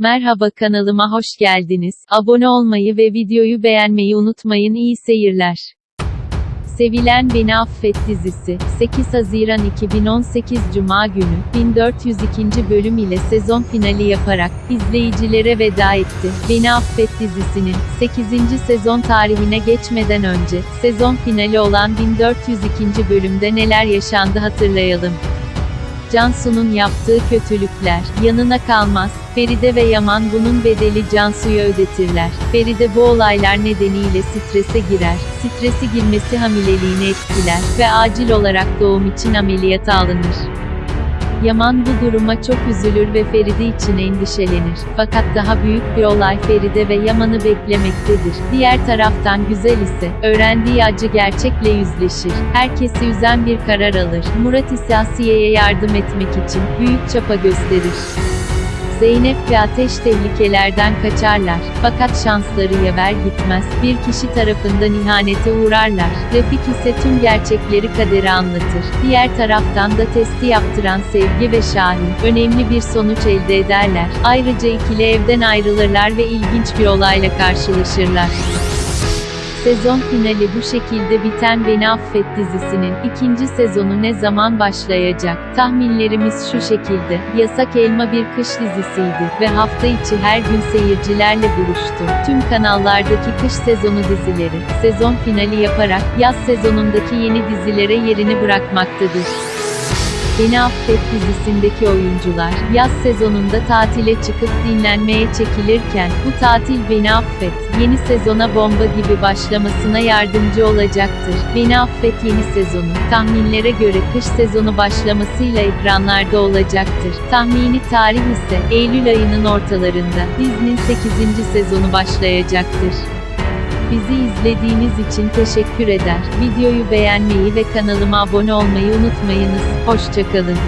Merhaba kanalıma hoş geldiniz. Abone olmayı ve videoyu beğenmeyi unutmayın. İyi seyirler. Sevilen Beni Affet dizisi, 8 Haziran 2018 Cuma günü, 1402. bölüm ile sezon finali yaparak, izleyicilere veda etti. Beni Affet dizisinin, 8. sezon tarihine geçmeden önce, sezon finali olan 1402. bölümde neler yaşandı hatırlayalım. Cansu'nun yaptığı kötülükler, yanına kalmaz, Feride ve Yaman bunun bedeli Cansu'ya ödetirler. Feride bu olaylar nedeniyle strese girer, stresi girmesi hamileliğini etkiler ve acil olarak doğum için ameliyata alınır. Yaman bu duruma çok üzülür ve Feride için endişelenir. Fakat daha büyük bir olay Feride ve Yaman'ı beklemektedir. Diğer taraftan Güzel ise, öğrendiği acı gerçekle yüzleşir. Herkesi üzen bir karar alır. Murat ise Asiye'ye yardım etmek için, büyük çapa gösterir. Zeynep ve Ateş tehlikelerden kaçarlar. Fakat şansları yaver gitmez. Bir kişi tarafından ihanete uğrarlar. Refik ise tüm gerçekleri kaderi anlatır. Diğer taraftan da testi yaptıran Sevgi ve Şahin, önemli bir sonuç elde ederler. Ayrıca ikili evden ayrılırlar ve ilginç bir olayla karşılaşırlar. Sezon finali bu şekilde biten Beni Affet dizisinin ikinci sezonu ne zaman başlayacak? Tahminlerimiz şu şekilde. Yasak Elma bir kış dizisiydi ve hafta içi her gün seyircilerle buluştu. Tüm kanallardaki kış sezonu dizileri, sezon finali yaparak yaz sezonundaki yeni dizilere yerini bırakmaktadır. Beni Affet dizisindeki oyuncular, yaz sezonunda tatile çıkıp dinlenmeye çekilirken, bu tatil Beni Affet, yeni sezona bomba gibi başlamasına yardımcı olacaktır. Beni Affet yeni sezonu, tahminlere göre kış sezonu başlamasıyla ekranlarda olacaktır. Tahmini tarih ise, Eylül ayının ortalarında, dizinin 8. sezonu başlayacaktır. Bizi izlediğiniz için teşekkür eder. Videoyu beğenmeyi ve kanalıma abone olmayı unutmayınız. Hoşçakalın.